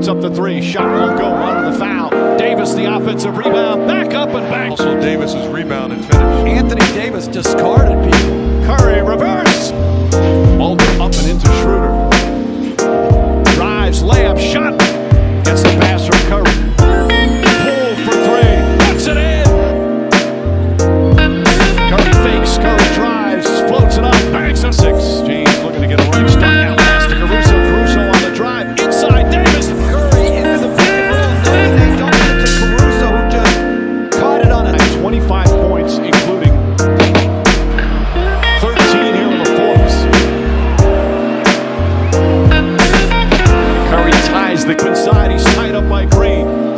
puts up the three. Shot won't go on the foul. Davis, the offensive rebound. Back up and back. Also, Davis's rebound and finish. Anthony Davis discarded people. Curry reverse. Mulder up and into Schroeder. 25 points, including 13 here in the fourth. Curry ties the good side. He's tied up by Green.